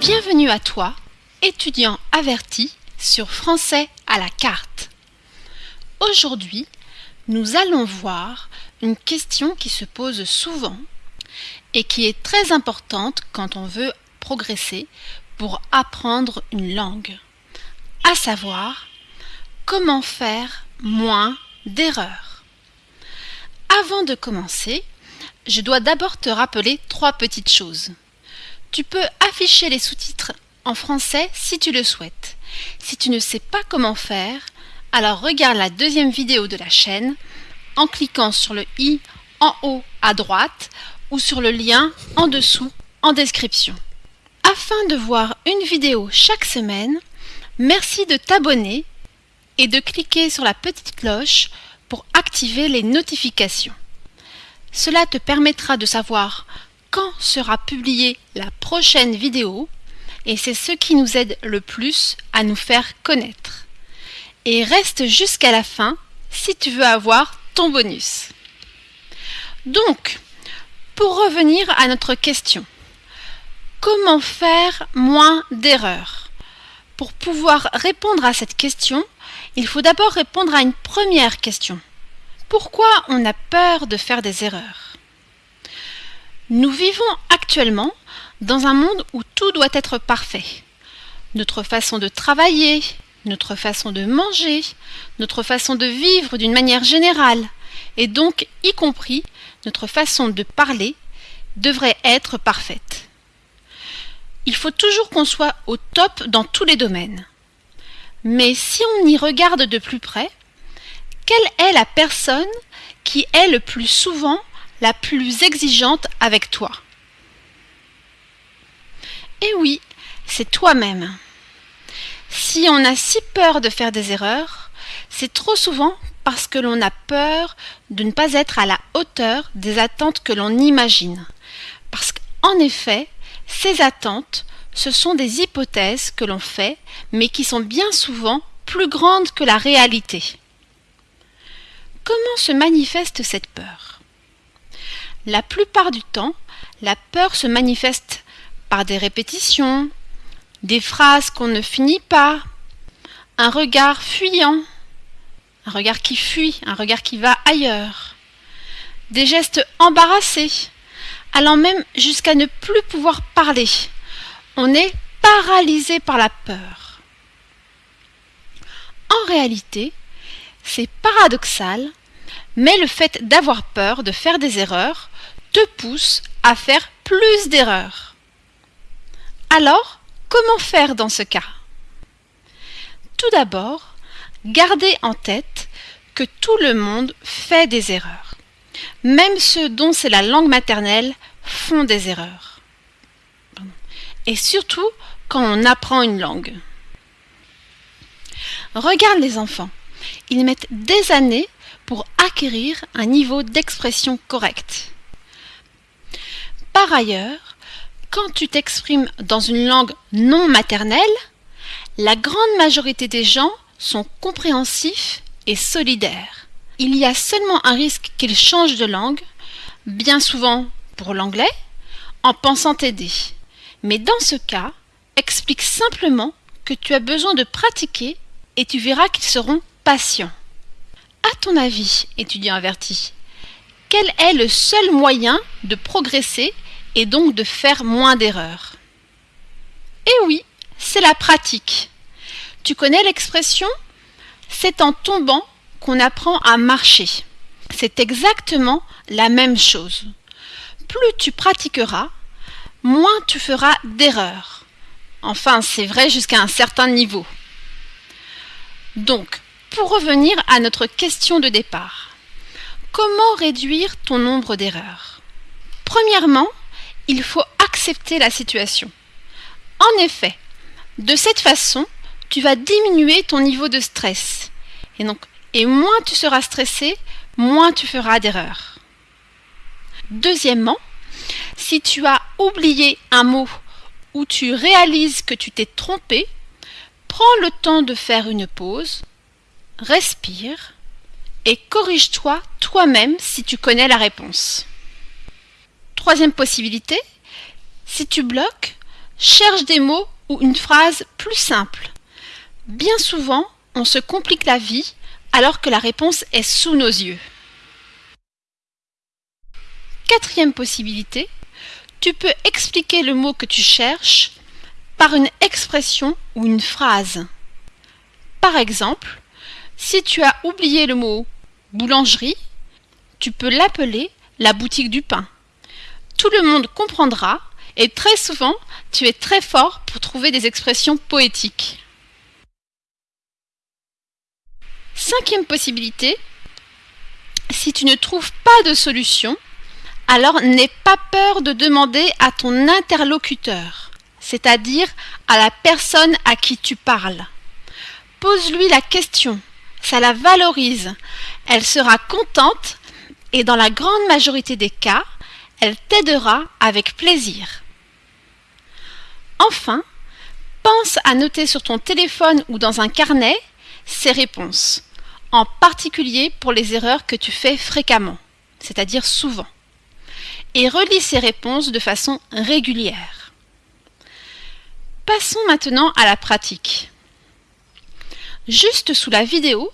Bienvenue à toi, étudiant averti sur Français à la carte. Aujourd'hui, nous allons voir une question qui se pose souvent et qui est très importante quand on veut progresser pour apprendre une langue, à savoir comment faire moins d'erreurs. Avant de commencer, je dois d'abord te rappeler trois petites choses. Tu peux afficher les sous-titres en français si tu le souhaites. Si tu ne sais pas comment faire, alors regarde la deuxième vidéo de la chaîne en cliquant sur le i en haut à droite ou sur le lien en dessous en description. Afin de voir une vidéo chaque semaine, merci de t'abonner et de cliquer sur la petite cloche pour activer les notifications. Cela te permettra de savoir quand sera publiée la prochaine vidéo et c'est ce qui nous aide le plus à nous faire connaître. Et reste jusqu'à la fin si tu veux avoir ton bonus. Donc, pour revenir à notre question, comment faire moins d'erreurs? Pour pouvoir répondre à cette question, il faut d'abord répondre à une première question. Pourquoi on a peur de faire des erreurs? Nous vivons actuellement dans un monde où tout doit être parfait. Notre façon de travailler, notre façon de manger, notre façon de vivre d'une manière générale, et donc y compris notre façon de parler, devrait être parfaite. Il faut toujours qu'on soit au top dans tous les domaines. Mais si on y regarde de plus près, quelle est la personne qui est le plus souvent la plus exigeante avec toi Eh oui, c'est toi-même. Si on a si peur de faire des erreurs, c'est trop souvent parce que l'on a peur de ne pas être à la hauteur des attentes que l'on imagine. Parce qu'en effet, ces attentes ce sont des hypothèses que l'on fait, mais qui sont bien souvent plus grandes que la réalité. Comment se manifeste cette peur? La plupart du temps, la peur se manifeste par des répétitions, des phrases qu'on ne finit pas, un regard fuyant, un regard qui fuit, un regard qui va ailleurs, des gestes embarrassés, allant même jusqu'à ne plus pouvoir parler, on est paralysé par la peur. En réalité, c'est paradoxal, mais le fait d'avoir peur de faire des erreurs te pousse à faire plus d'erreurs. Alors, comment faire dans ce cas? Tout d'abord, gardez en tête que tout le monde fait des erreurs. Même ceux dont c'est la langue maternelle font des erreurs et surtout quand on apprend une langue. Regarde les enfants. Ils mettent des années pour acquérir un niveau d'expression correct. Par ailleurs, quand tu t'exprimes dans une langue non maternelle, la grande majorité des gens sont compréhensifs et solidaires. Il y a seulement un risque qu'ils changent de langue, bien souvent pour l'anglais, en pensant t'aider. Mais dans ce cas, explique simplement que tu as besoin de pratiquer et tu verras qu'ils seront patients. À ton avis, étudiant averti, quel est le seul moyen de progresser et donc de faire moins d'erreurs Eh oui, c'est la pratique. Tu connais l'expression? C'est en tombant qu'on apprend à marcher. C'est exactement la même chose. Plus tu pratiqueras, moins tu feras d'erreurs. Enfin, c'est vrai jusqu'à un certain niveau. Donc, pour revenir à notre question de départ, comment réduire ton nombre d'erreurs? Premièrement, il faut accepter la situation. En effet, de cette façon, tu vas diminuer ton niveau de stress. Et moins tu seras stressé, moins tu feras d'erreurs. Deuxièmement, si tu as oublié un mot ou tu réalises que tu t'es trompé, prends le temps de faire une pause, respire et corrige-toi toi-même si tu connais la réponse. Troisième possibilité, si tu bloques, cherche des mots ou une phrase plus simple. Bien souvent, on se complique la vie alors que la réponse est sous nos yeux. Quatrième possibilité, tu peux expliquer le mot que tu cherches par une expression ou une phrase. Par exemple, si tu as oublié le mot boulangerie, tu peux l'appeler la boutique du pain. Tout le monde comprendra et très souvent, tu es très fort pour trouver des expressions poétiques. Cinquième possibilité, si tu ne trouves pas de solution, alors n'aie pas peur de demander à ton interlocuteur, c'est-à-dire à la personne à qui tu parles. Pose-lui la question, ça la valorise, elle sera contente et dans la grande majorité des cas, elle t'aidera avec plaisir. Enfin, pense à noter sur ton téléphone ou dans un carnet ces réponses, en particulier pour les erreurs que tu fais fréquemment, c'est-à-dire souvent, et relis ces réponses de façon régulière. Passons maintenant à la pratique. Juste sous la vidéo,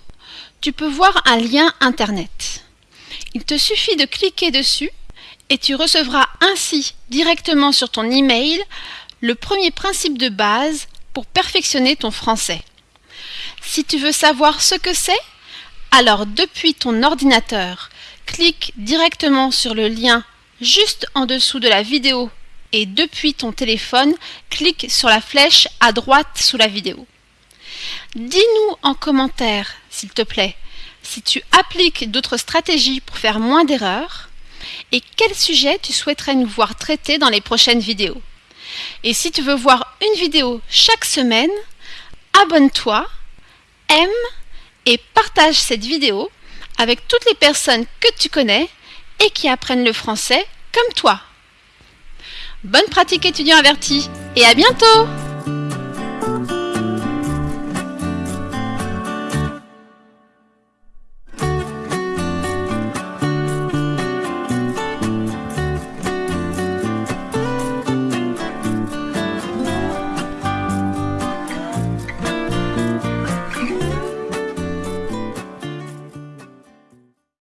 tu peux voir un lien Internet. Il te suffit de cliquer dessus et tu recevras ainsi directement sur ton email le premier principe de base pour perfectionner ton français. Si tu veux savoir ce que c'est, alors depuis ton ordinateur, clique directement sur le lien juste en dessous de la vidéo et depuis ton téléphone, clique sur la flèche à droite sous la vidéo. Dis-nous en commentaire, s'il te plaît, si tu appliques d'autres stratégies pour faire moins d'erreurs et quel sujet tu souhaiterais nous voir traiter dans les prochaines vidéos? Et si tu veux voir une vidéo chaque semaine, abonne-toi, aime et partage cette vidéo avec toutes les personnes que tu connais et qui apprennent le français comme toi. Bonne pratique étudiant averti et à bientôt